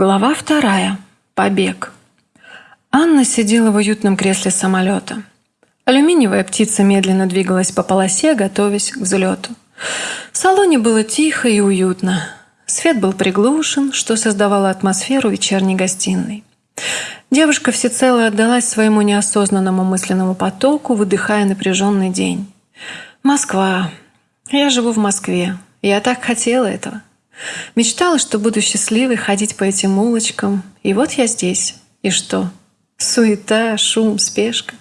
Глава вторая. Побег. Анна сидела в уютном кресле самолета. Алюминиевая птица медленно двигалась по полосе, готовясь к взлету. В салоне было тихо и уютно. Свет был приглушен, что создавало атмосферу вечерней гостиной. Девушка всецело отдалась своему неосознанному мысленному потоку, выдыхая напряженный день. «Москва. Я живу в Москве. Я так хотела этого. Мечтала, что буду счастливой ходить по этим улочкам. И вот я здесь. И что? Суета, шум, спешка.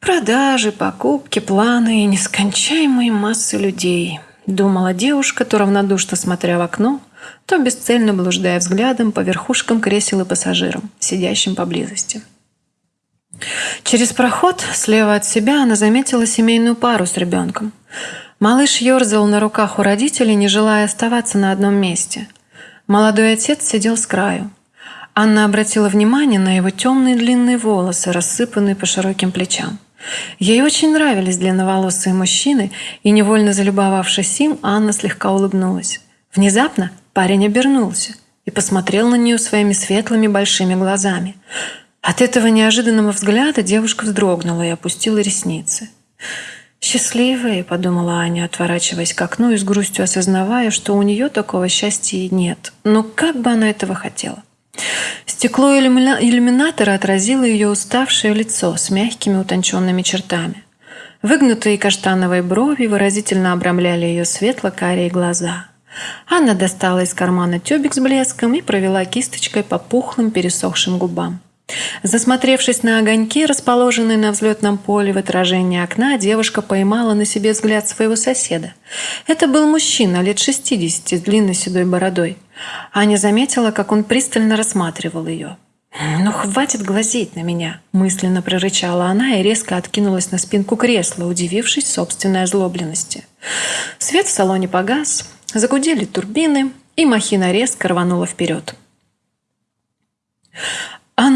Продажи, покупки, планы и нескончаемые массы людей. Думала девушка, то равнодушно смотря в окно, то бесцельно блуждая взглядом по верхушкам кресел и пассажирам, сидящим поблизости. Через проход слева от себя она заметила семейную пару с ребенком – Малыш ерзал на руках у родителей, не желая оставаться на одном месте. Молодой отец сидел с краю. Анна обратила внимание на его темные длинные волосы, рассыпанные по широким плечам. Ей очень нравились длинноволосые мужчины, и, невольно залюбовавшись им, Анна слегка улыбнулась. Внезапно парень обернулся и посмотрел на нее своими светлыми большими глазами. От этого неожиданного взгляда девушка вздрогнула и опустила ресницы. «Счастливые», — подумала Аня, отворачиваясь к окну и с грустью осознавая, что у нее такого счастья нет. Но как бы она этого хотела? Стекло иллюминатора отразило ее уставшее лицо с мягкими утонченными чертами. Выгнутые каштановые брови выразительно обрамляли ее светло-карие глаза. Анна достала из кармана тюбик с блеском и провела кисточкой по пухлым пересохшим губам. Засмотревшись на огоньки, расположенные на взлетном поле в отражении окна, девушка поймала на себе взгляд своего соседа. Это был мужчина лет 60 с длинной седой бородой. Аня заметила, как он пристально рассматривал ее. «Ну, хватит глазеть на меня!» – мысленно прорычала она и резко откинулась на спинку кресла, удивившись собственной озлобленности. Свет в салоне погас, загудели турбины, и махина резко рванула вперед.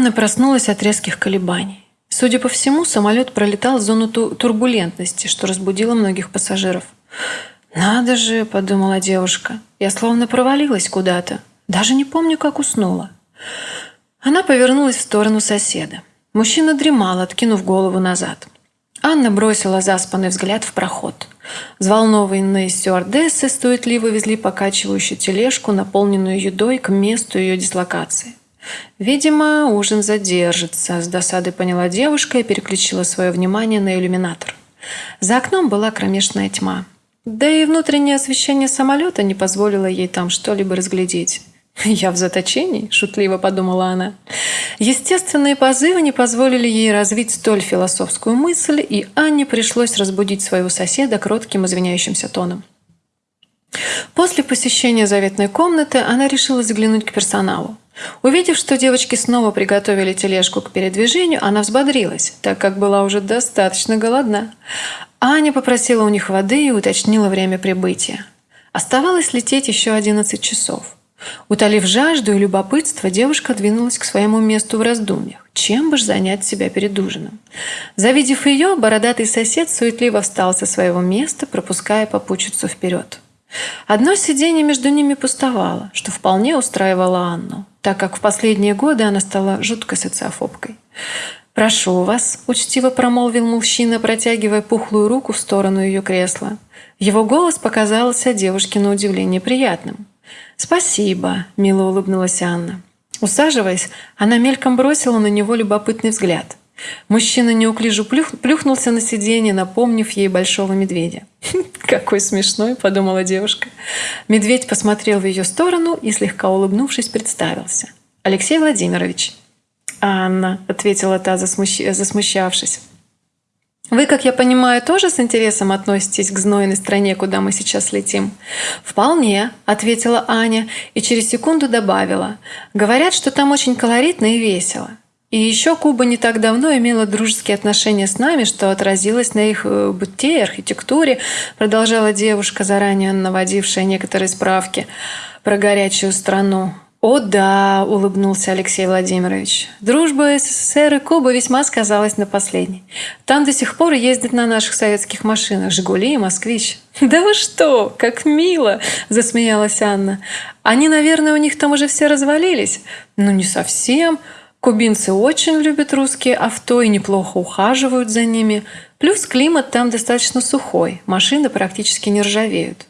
Анна проснулась от резких колебаний. Судя по всему, самолет пролетал зону турбулентности, что разбудило многих пассажиров. «Надо же», — подумала девушка, — «я словно провалилась куда-то. Даже не помню, как уснула». Она повернулась в сторону соседа. Мужчина дремал, откинув голову назад. Анна бросила заспанный взгляд в проход. Взволнованные стюардессы суетливо везли покачивающую тележку, наполненную едой, к месту ее дислокации. Видимо, ужин задержится, с досадой поняла девушка и переключила свое внимание на иллюминатор. За окном была кромешная тьма. Да и внутреннее освещение самолета не позволило ей там что-либо разглядеть. «Я в заточении?» – шутливо подумала она. Естественные позывы не позволили ей развить столь философскую мысль, и Анне пришлось разбудить своего соседа кротким извиняющимся тоном. После посещения заветной комнаты она решила заглянуть к персоналу. Увидев, что девочки снова приготовили тележку к передвижению, она взбодрилась, так как была уже достаточно голодна. Аня попросила у них воды и уточнила время прибытия. Оставалось лететь еще 11 часов. Утолив жажду и любопытство, девушка двинулась к своему месту в раздумьях. Чем бы ж занять себя перед ужином? Завидев ее, бородатый сосед суетливо встал со своего места, пропуская попутчицу вперед. Одно сиденье между ними пустовало, что вполне устраивало Анну так как в последние годы она стала жуткой социофобкой. «Прошу вас», – учтиво промолвил мужчина, протягивая пухлую руку в сторону ее кресла. Его голос показался девушке на удивление приятным. «Спасибо», – мило улыбнулась Анна. Усаживаясь, она мельком бросила на него любопытный взгляд. Мужчина неуклюже плюх, плюхнулся на сиденье, напомнив ей большого медведя. «Какой смешной!» – подумала девушка. Медведь посмотрел в ее сторону и, слегка улыбнувшись, представился. «Алексей Владимирович». «Анна», – ответила та, засмущ... засмущавшись. Вы, как я понимаю, тоже с интересом относитесь к знойной стране, куда мы сейчас летим? Вполне, ответила Аня и через секунду добавила. Говорят, что там очень колоритно и весело. И еще Куба не так давно имела дружеские отношения с нами, что отразилось на их э, быте и архитектуре, продолжала девушка, заранее наводившая некоторые справки про горячую страну. «О да», – улыбнулся Алексей Владимирович. «Дружба СССР и Куба весьма сказалась на последней. Там до сих пор ездят на наших советских машинах «Жигули» и «Москвич». «Да вы что, как мило!» – засмеялась Анна. «Они, наверное, у них там уже все развалились?» «Ну, не совсем. Кубинцы очень любят русские авто и неплохо ухаживают за ними. Плюс климат там достаточно сухой, машины практически не ржавеют».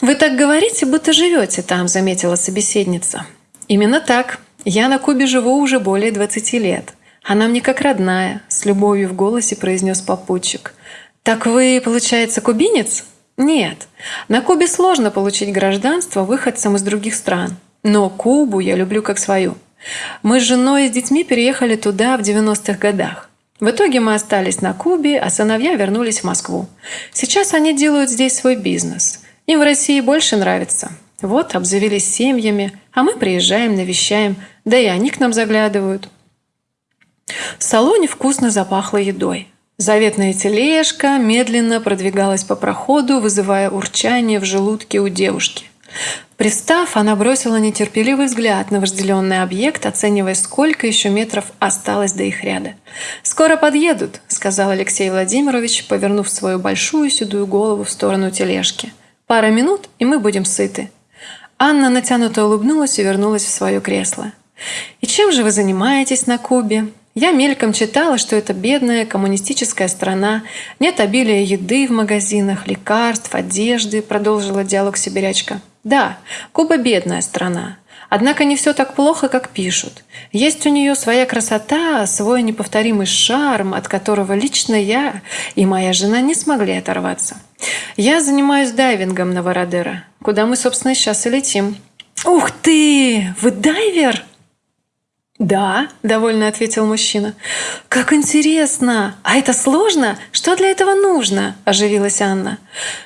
«Вы так говорите, будто живете там», — заметила собеседница. «Именно так. Я на Кубе живу уже более 20 лет. Она мне как родная», — с любовью в голосе произнес попутчик. «Так вы, получается, кубинец?» «Нет. На Кубе сложно получить гражданство выходцам из других стран. Но Кубу я люблю как свою. Мы с женой и с детьми переехали туда в 90-х годах. В итоге мы остались на Кубе, а сыновья вернулись в Москву. Сейчас они делают здесь свой бизнес. Им в России больше нравится. Вот, обзавелись семьями, а мы приезжаем, навещаем, да и они к нам заглядывают. В салоне вкусно запахло едой. Заветная тележка медленно продвигалась по проходу, вызывая урчание в желудке у девушки. Пристав, она бросила нетерпеливый взгляд на вожделенный объект, оценивая, сколько еще метров осталось до их ряда. «Скоро подъедут», — сказал Алексей Владимирович, повернув свою большую седую голову в сторону тележки. Пара минут, и мы будем сыты». Анна натянуто улыбнулась и вернулась в свое кресло. «И чем же вы занимаетесь на Кубе?» Я мельком читала, что это бедная коммунистическая страна, нет обилия еды в магазинах, лекарств, одежды, продолжила диалог сибирячка. Да, Куба бедная страна, Однако не все так плохо, как пишут. Есть у нее своя красота, свой неповторимый шарм, от которого лично я и моя жена не смогли оторваться. Я занимаюсь дайвингом на Вородера, куда мы, собственно, сейчас и летим. «Ух ты! Вы дайвер?» «Да», — довольно ответил мужчина. «Как интересно! А это сложно? Что для этого нужно?» – оживилась Анна.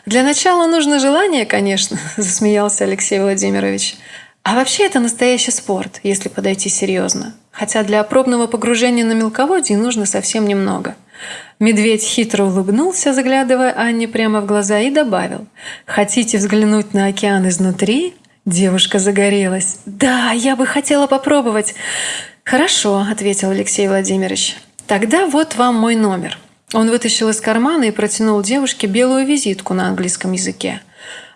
«Для начала нужно желание, конечно», – засмеялся Алексей Владимирович. А вообще это настоящий спорт, если подойти серьезно. Хотя для пробного погружения на мелководье нужно совсем немного. Медведь хитро улыбнулся, заглядывая Анне прямо в глаза, и добавил. «Хотите взглянуть на океан изнутри?» Девушка загорелась. «Да, я бы хотела попробовать». «Хорошо», — ответил Алексей Владимирович. «Тогда вот вам мой номер». Он вытащил из кармана и протянул девушке белую визитку на английском языке.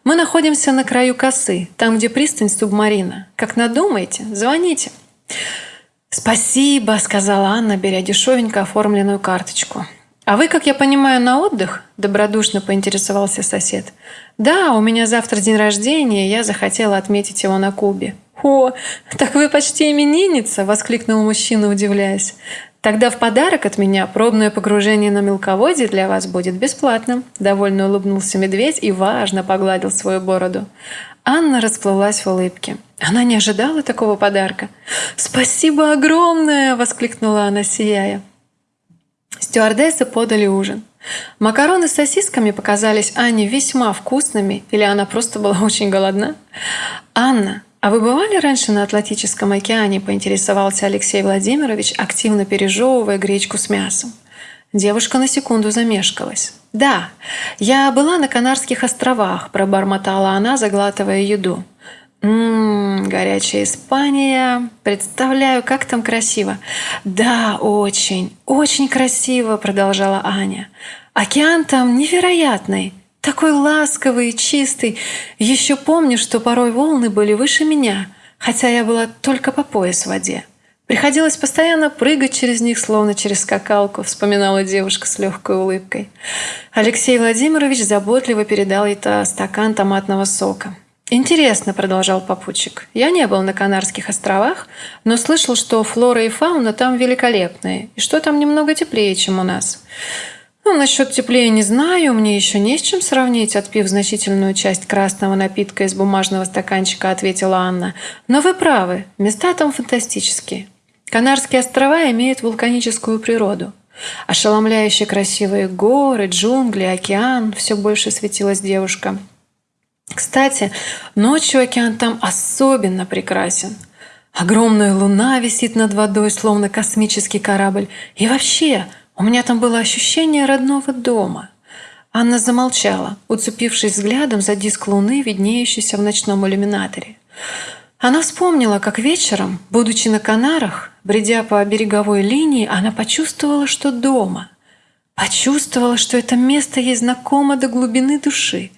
Мы находимся на краю косы, там, где пристань субмарина. Как надумаете, звоните. «Спасибо», — сказала Анна, беря дешевенько оформленную карточку. «А вы, как я понимаю, на отдых?» – добродушно поинтересовался сосед. «Да, у меня завтра день рождения, я захотела отметить его на Кубе». «О, так вы почти именинница!» – воскликнул мужчина, удивляясь. Тогда в подарок от меня пробное погружение на мелководье для вас будет бесплатным. Довольно улыбнулся медведь и важно погладил свою бороду. Анна расплылась в улыбке. Она не ожидала такого подарка. «Спасибо огромное!» – воскликнула она, сияя. Стюардессы подали ужин. Макароны с сосисками показались Анне весьма вкусными, или она просто была очень голодна. «Анна, «А вы бывали раньше на Атлантическом океане?» – поинтересовался Алексей Владимирович, активно пережевывая гречку с мясом. Девушка на секунду замешкалась. «Да, я была на Канарских островах», – пробормотала она, заглатывая еду. «Ммм, горячая Испания. Представляю, как там красиво». «Да, очень, очень красиво», – продолжала Аня. «Океан там невероятный. Такой ласковый и чистый. Еще помню, что порой волны были выше меня, хотя я была только по пояс в воде. Приходилось постоянно прыгать через них, словно через скакалку, вспоминала девушка с легкой улыбкой. Алексей Владимирович заботливо передал ей стакан томатного сока. «Интересно», — продолжал попутчик. «Я не был на Канарских островах, но слышал, что флора и фауна там великолепные, и что там немного теплее, чем у нас. Ну, насчет теплее не знаю, мне еще не с чем сравнить, отпив значительную часть красного напитка из бумажного стаканчика, ответила Анна. Но вы правы, места там фантастические. Канарские острова имеют вулканическую природу. Ошеломляюще красивые горы, джунгли, океан, все больше светилась девушка. Кстати, ночью океан там особенно прекрасен. Огромная луна висит над водой, словно космический корабль. И вообще, у меня там было ощущение родного дома. Анна замолчала, уцепившись взглядом за диск луны, виднеющийся в ночном иллюминаторе. Она вспомнила, как вечером, будучи на Канарах, бредя по береговой линии, она почувствовала, что дома. Почувствовала, что это место ей знакомо до глубины души.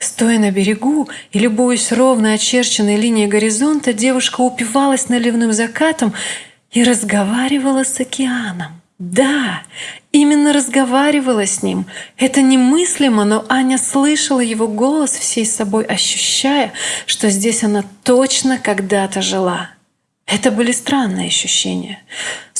Стоя на берегу и любуясь ровно очерченной линией горизонта, девушка упивалась наливным закатом и разговаривала с океаном. Да, именно разговаривала с ним. Это немыслимо, но Аня слышала его голос всей собой, ощущая, что здесь она точно когда-то жила. Это были странные ощущения.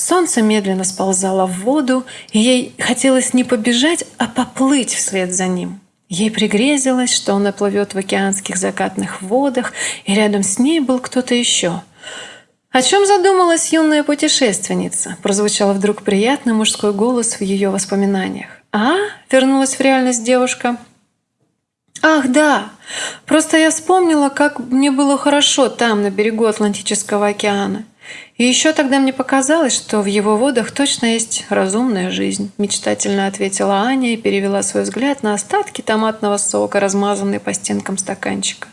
Солнце медленно сползало в воду, и ей хотелось не побежать, а поплыть вслед за ним. Ей пригрезилось, что она плывет в океанских закатных водах, и рядом с ней был кто-то еще — «О чем задумалась юная путешественница?» прозвучал вдруг приятный мужской голос в ее воспоминаниях. «А?» – вернулась в реальность девушка. «Ах, да! Просто я вспомнила, как мне было хорошо там, на берегу Атлантического океана. И еще тогда мне показалось, что в его водах точно есть разумная жизнь», мечтательно ответила Аня и перевела свой взгляд на остатки томатного сока, размазанные по стенкам стаканчика.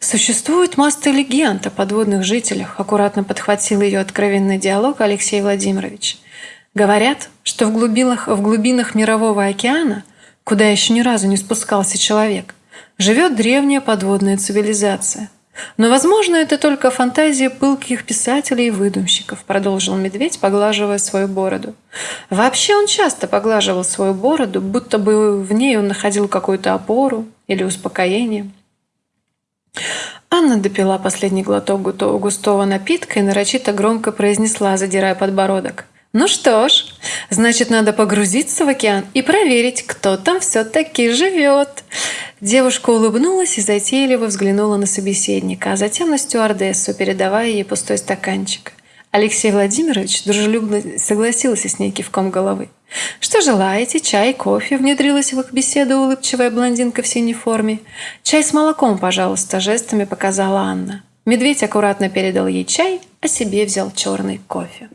Существует масса легенд о подводных жителях, аккуратно подхватил ее откровенный диалог Алексей Владимирович. Говорят, что в глубинах, в глубинах мирового океана, куда еще ни разу не спускался человек, живет древняя подводная цивилизация. Но, возможно, это только фантазия пылких писателей и выдумщиков, продолжил медведь, поглаживая свою бороду. Вообще он часто поглаживал свою бороду, будто бы в ней он находил какую-то опору или успокоение. Анна допила последний глоток густого напитка и нарочито громко произнесла, задирая подбородок. «Ну что ж, значит, надо погрузиться в океан и проверить, кто там все-таки живет». Девушка улыбнулась и затейливо взглянула на собеседника, а затем на стюардессу, передавая ей пустой стаканчик. Алексей Владимирович дружелюбно согласился с ней кивком головы. «Что желаете? Чай, кофе?» – внедрилась в их беседу улыбчивая блондинка в синей форме. «Чай с молоком, пожалуйста», – жестами показала Анна. Медведь аккуратно передал ей чай, а себе взял черный кофе.